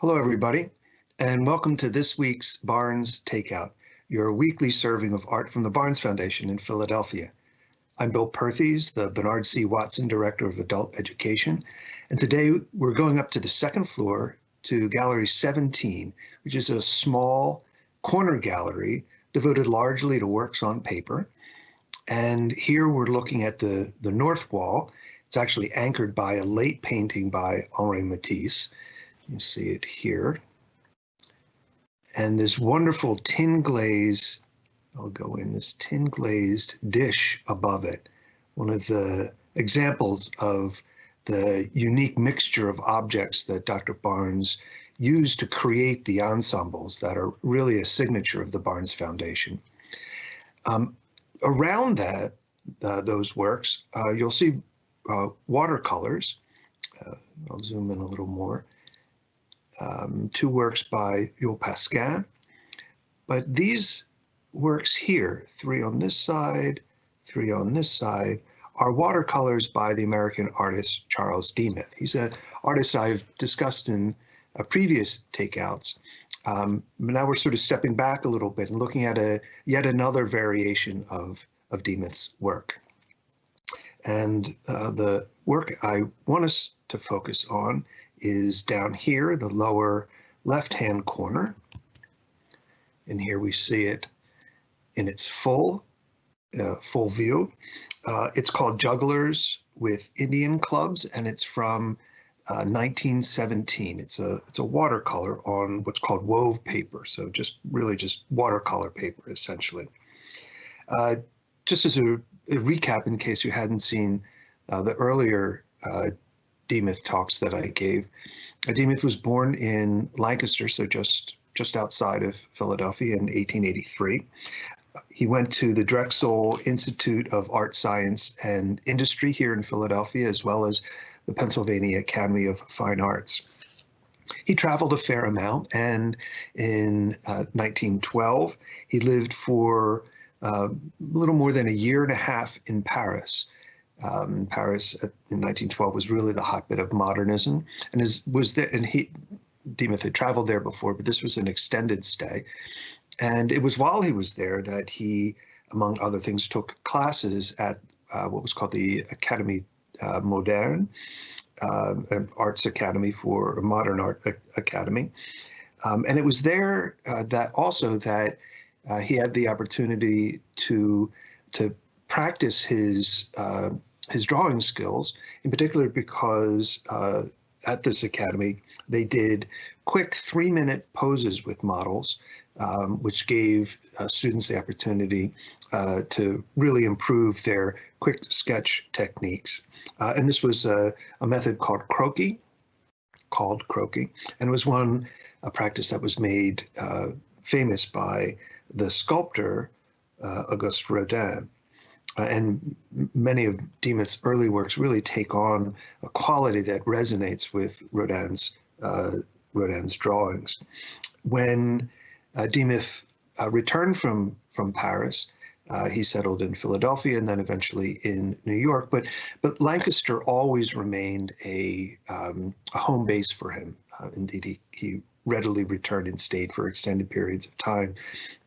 Hello, everybody, and welcome to this week's Barnes Takeout, your weekly serving of art from the Barnes Foundation in Philadelphia. I'm Bill Perthes, the Bernard C. Watson Director of Adult Education, and today we're going up to the second floor to Gallery 17, which is a small corner gallery devoted largely to works on paper. And here we're looking at the, the north wall. It's actually anchored by a late painting by Henri Matisse. You see it here. And this wonderful tin glaze, I'll go in this tin glazed dish above it. One of the examples of the unique mixture of objects that Dr. Barnes used to create the ensembles that are really a signature of the Barnes Foundation. Um, around that, uh, those works, uh, you'll see uh, watercolors. Uh, I'll zoom in a little more um, two works by Jules Pascin. But these works here, three on this side, three on this side, are watercolors by the American artist Charles Demuth. He's an artist I've discussed in uh, previous takeouts. Um, now we're sort of stepping back a little bit and looking at a yet another variation of, of Demuth's work. And uh, the work I want us to focus on is down here, the lower left-hand corner. And here we see it in its full, uh, full view. Uh, it's called Jugglers with Indian Clubs, and it's from uh, 1917. It's a it's a watercolor on what's called wove paper, so just really just watercolor paper essentially. Uh, just as a, a, recap, in case you hadn't seen uh, the earlier uh, Demuth talks that I gave. Demuth was born in Lancaster, so just just outside of Philadelphia in 1883. He went to the Drexel Institute of Art, Science, and Industry here in Philadelphia, as well as the Pennsylvania Academy of Fine Arts. He traveled a fair amount, and in uh, 1912, he lived for uh, a little more than a year and a half in Paris um, Paris in 1912 was really the hotbed of modernism, and is was there. And he, Demuth had traveled there before, but this was an extended stay, and it was while he was there that he, among other things, took classes at uh, what was called the Académie uh, Moderne, uh, Arts Academy for Modern Art Academy, um, and it was there uh, that also that uh, he had the opportunity to to practice his uh, his drawing skills, in particular because uh, at this academy they did quick three-minute poses with models, um, which gave uh, students the opportunity uh, to really improve their quick sketch techniques. Uh, and this was a, a, method called croquis, called croquis, and it was one a practice that was made uh, famous by the sculptor uh, Auguste Rodin. Uh, and many of Demuth's early works really take on a quality that resonates with Rodin's uh, Rodin's drawings. When uh, Demuth uh, returned from from Paris, uh, he settled in Philadelphia and then eventually in New York. But but Lancaster always remained a, um, a home base for him. Uh, indeed, he he readily returned and stayed for extended periods of time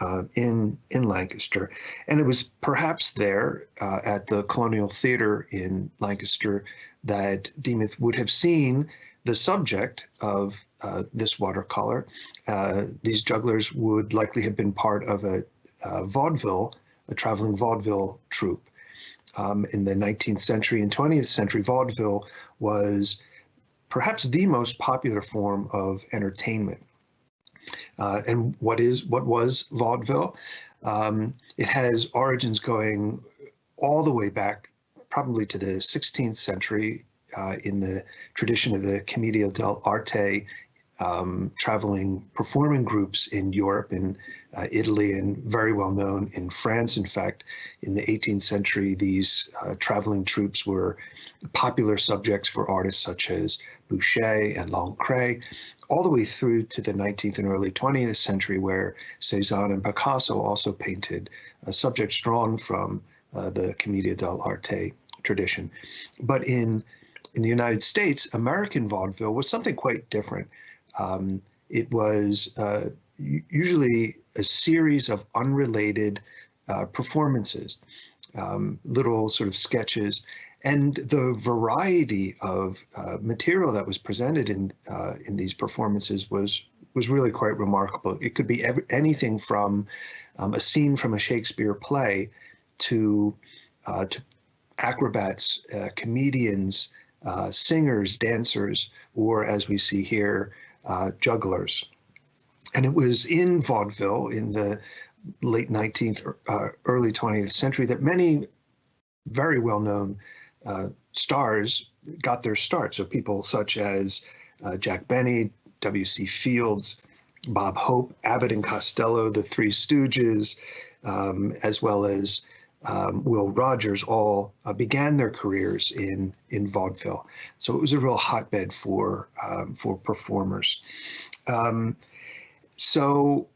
uh, in in Lancaster, and it was perhaps there uh, at the Colonial Theater in Lancaster that Demuth would have seen the subject of uh, this watercolor. Uh, these jugglers would likely have been part of a, a vaudeville, a traveling vaudeville troupe. Um, in the 19th century and 20th century, vaudeville was perhaps the most popular form of entertainment. Uh, and what is what was vaudeville? Um, it has origins going all the way back, probably to the 16th century, uh, in the tradition of the Commedia dell'arte, um, traveling performing groups in Europe and uh, Italy, and very well known in France. In fact, in the 18th century, these uh, traveling troupes were popular subjects for artists such as Boucher and Lancret all the way through to the 19th and early 20th century, where Cezanne and Picasso also painted subjects drawn from uh, the Commedia dell'arte tradition. But in in the United States, American vaudeville was something quite different. Um, it was uh, usually a series of unrelated uh, performances, um, little sort of sketches, and the variety of uh, material that was presented in uh, in these performances was was really quite remarkable. It could be every, anything from um, a scene from a Shakespeare play to uh, to acrobats, uh, comedians, uh, singers, dancers, or as we see here, uh, jugglers. And it was in vaudeville in the late 19th, uh, early 20th century that many very well-known uh, stars got their start. So people such as uh, Jack Benny, W.C. Fields, Bob Hope, Abbott and Costello, the Three Stooges, um, as well as um, Will Rogers, all uh, began their careers in in vaudeville. So it was a real hotbed for um, for performers. Um, so,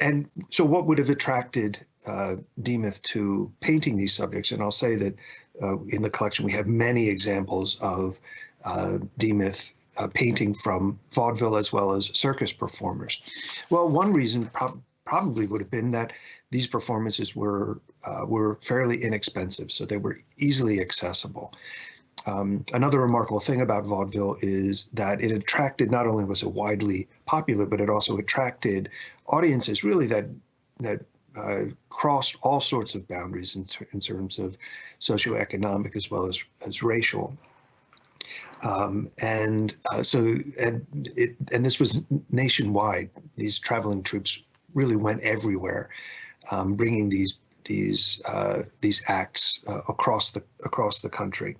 and so what would have attracted uh, Demuth to painting these subjects? And I'll say that uh, in the collection we have many examples of uh, Demuth uh, painting from vaudeville as well as circus performers. Well, one reason prob probably would have been that these performances were uh, were fairly inexpensive, so they were easily accessible. Um, another remarkable thing about vaudeville is that it attracted not only was it widely popular, but it also attracted audiences really that that uh, crossed all sorts of boundaries in, in terms of socioeconomic as well as as racial. Um, and uh, so and it and this was nationwide. These traveling troops really went everywhere, um, bringing these these uh, these acts uh, across the across the country.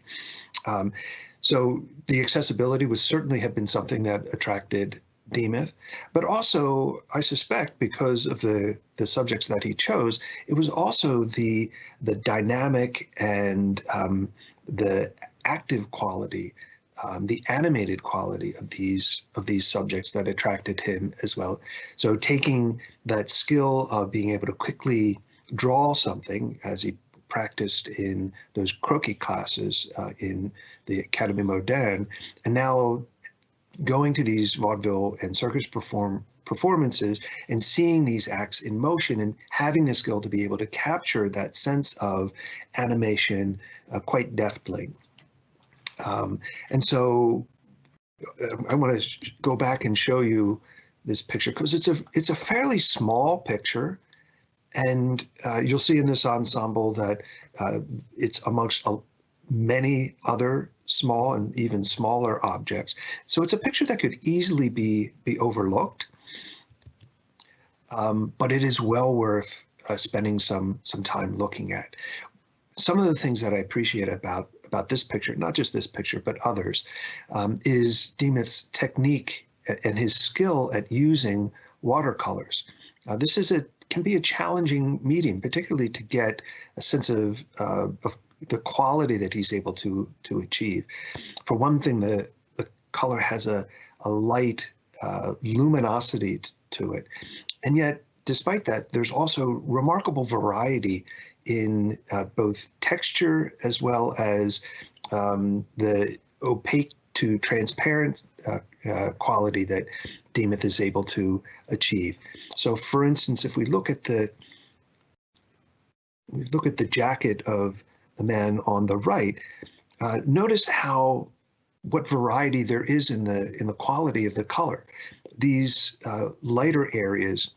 Um, so the accessibility would certainly have been something that attracted Demuth, but also I suspect because of the the subjects that he chose, it was also the the dynamic and um, the active quality, um, the animated quality of these of these subjects that attracted him as well. So taking that skill of being able to quickly draw something as he practiced in those croquis classes uh, in the Académie Moderne, and now going to these vaudeville and circus perform performances and seeing these acts in motion and having the skill to be able to capture that sense of animation uh, quite deftly. Um, and so uh, I want to go back and show you this picture because it's a it's a fairly small picture and uh, you'll see in this ensemble that uh, it's amongst many other small and even smaller objects. So it's a picture that could easily be, be overlooked, um, but it is well worth uh, spending some, some time looking at. Some of the things that I appreciate about, about this picture, not just this picture, but others, um, is Demuth's technique and his skill at using watercolors. Uh, this is a can be a challenging medium, particularly to get a sense of, uh, of the quality that he's able to to achieve. For one thing, the the color has a a light uh, luminosity to it, and yet despite that, there's also remarkable variety in uh, both texture as well as um, the opaque to transparent uh, uh, quality that Demuth is able to achieve. So for instance, if we look at the we look at the jacket of the man on the right, uh, notice how what variety there is in the in the quality of the color. These uh, lighter areas,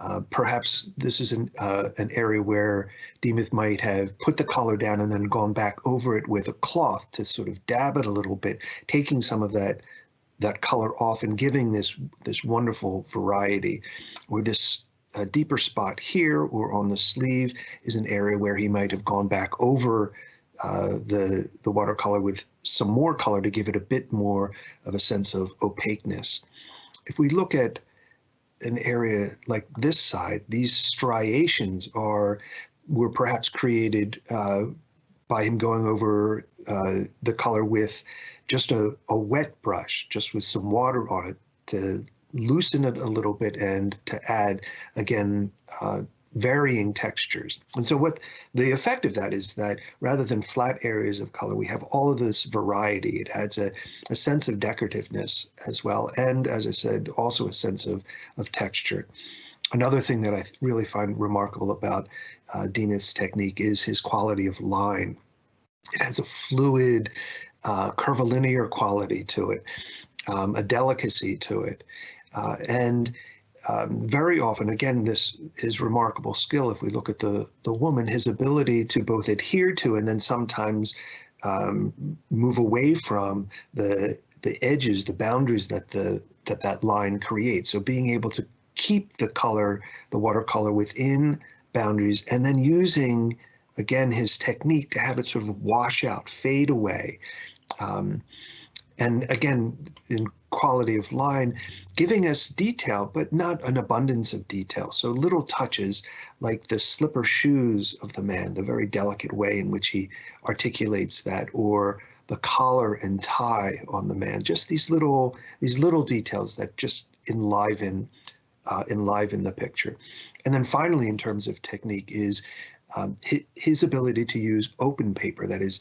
uh, perhaps this is an uh, an area where Demuth might have put the color down and then gone back over it with a cloth to sort of dab it a little bit, taking some of that that color off and giving this this wonderful variety. Where this a deeper spot here or on the sleeve is an area where he might have gone back over uh, the, the watercolor with some more color to give it a bit more of a sense of opaqueness. If we look at an area like this side, these striations are were perhaps created uh, by him going over uh, the color with just a, a wet brush, just with some water on it to loosen it a little bit and to add, again, uh, varying textures. And so what the effect of that is that rather than flat areas of color, we have all of this variety. It adds a, a sense of decorativeness as well. And as I said, also a sense of, of texture. Another thing that I really find remarkable about uh, Demuth's technique is his quality of line. It has a fluid, uh, curvilinear quality to it, um, a delicacy to it. Uh, and um, very often, again, this his remarkable skill. If we look at the the woman, his ability to both adhere to and then sometimes um, move away from the the edges, the boundaries that the that that line creates. So being able to keep the color, the watercolor within boundaries, and then using again his technique to have it sort of wash out, fade away. Um, and again, in quality of line, giving us detail, but not an abundance of detail. So little touches like the slipper shoes of the man, the very delicate way in which he articulates that, or the collar and tie on the man, just these little these little details that just enliven uh, enliven the picture. And then finally, in terms of technique, is um, his, his ability to use open paper, that is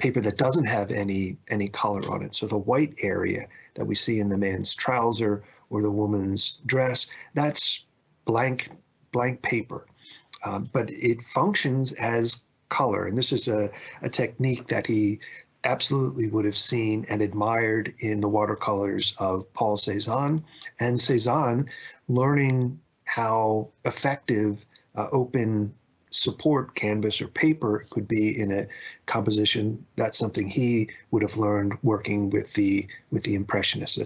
paper that doesn't have any any color on it. So the white area that we see in the man's trouser or the woman's dress, that's blank blank paper. Um, but it functions as color. And this is a, a technique that he absolutely would have seen and admired in the watercolors of Paul Cezanne. And Cezanne learning how effective uh, open support canvas or paper could be in a composition that's something he would have learned working with the with the impressionists.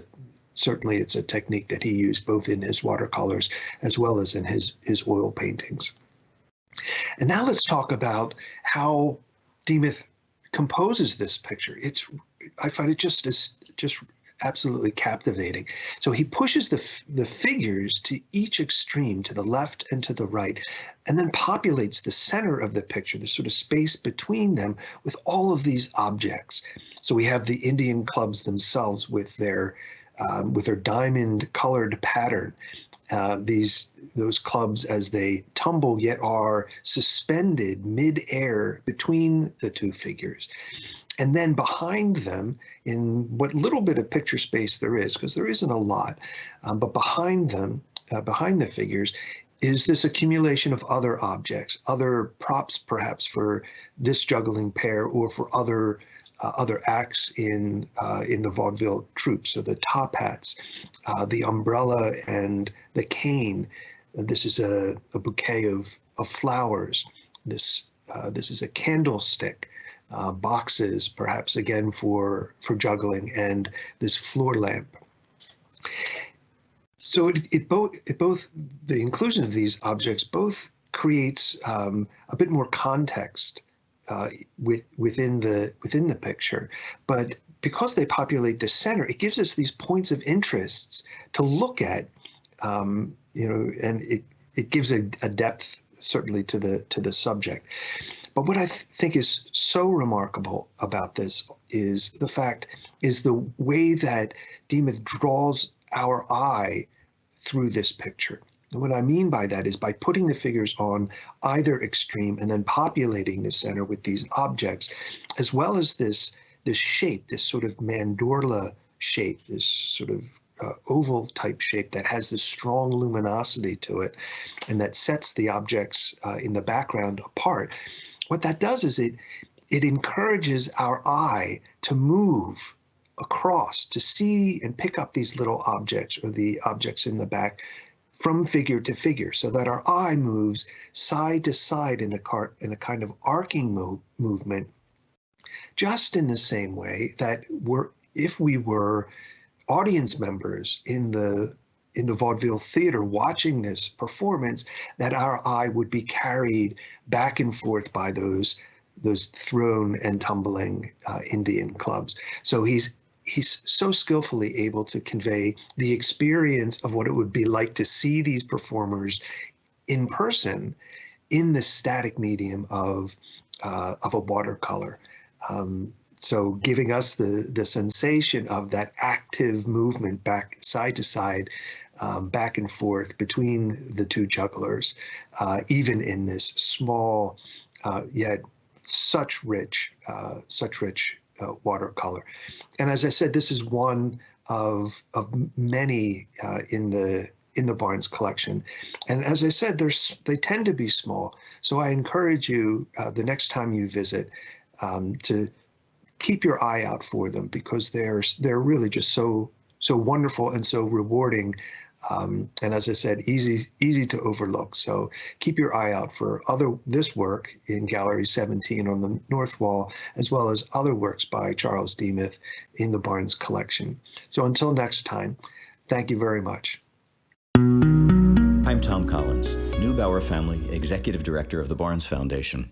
Certainly it's a technique that he used both in his watercolors as well as in his his oil paintings. And now let's talk about how Demuth composes this picture. It's i find it just as just absolutely captivating. So he pushes the, the figures to each extreme, to the left and to the right, and then populates the center of the picture, the sort of space between them, with all of these objects. So we have the Indian clubs themselves with their um, with their diamond colored pattern. Uh, these those clubs as they tumble yet are suspended mid-air between the two figures. And then behind them, in what little bit of picture space there is, because there isn't a lot, um, but behind them, uh, behind the figures, is this accumulation of other objects, other props perhaps for this juggling pair or for other uh, other acts in uh, in the vaudeville troupe. So the top hats, uh, the umbrella and the cane. This is a, a bouquet of, of flowers. This uh, this is a candlestick uh, boxes, perhaps again for, for juggling, and this floor lamp. So it, it both it both the inclusion of these objects both creates um, a bit more context uh, with, within the within the picture, but because they populate the center, it gives us these points of interests to look at, um, you know, and it it gives a, a depth certainly to the to the subject. But what I th think is so remarkable about this is the fact is the way that Demuth draws our eye through this picture. And what I mean by that is by putting the figures on either extreme and then populating the center with these objects, as well as this, this shape, this sort of mandorla shape, this sort of uh, oval type shape that has this strong luminosity to it and that sets the objects uh, in the background apart what that does is it it encourages our eye to move across to see and pick up these little objects or the objects in the back from figure to figure so that our eye moves side to side in a cart in a kind of arcing mo movement just in the same way that we're if we were audience members in the in the vaudeville theater watching this performance that our eye would be carried back and forth by those those thrown and tumbling uh, Indian clubs. So he's he's so skillfully able to convey the experience of what it would be like to see these performers in person in the static medium of uh, of a watercolor. Um, so giving us the the sensation of that active movement back side to side um, back and forth between the two jugglers, uh, even in this small uh, yet such rich, uh, such rich uh, watercolor. And as I said, this is one of of many uh, in the in the Barnes collection. And as I said, they tend to be small. So I encourage you uh, the next time you visit um, to keep your eye out for them because they're they're really just so so wonderful and so rewarding. Um, and as I said, easy easy to overlook. So keep your eye out for other this work in Gallery 17 on the north wall, as well as other works by Charles Demuth in the Barnes collection. So until next time, thank you very much. I'm Tom Collins, Neubauer Family Executive Director of the Barnes Foundation.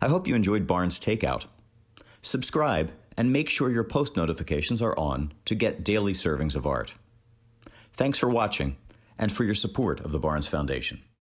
I hope you enjoyed Barnes Takeout. Subscribe and make sure your post notifications are on to get daily servings of art. Thanks for watching and for your support of the Barnes Foundation.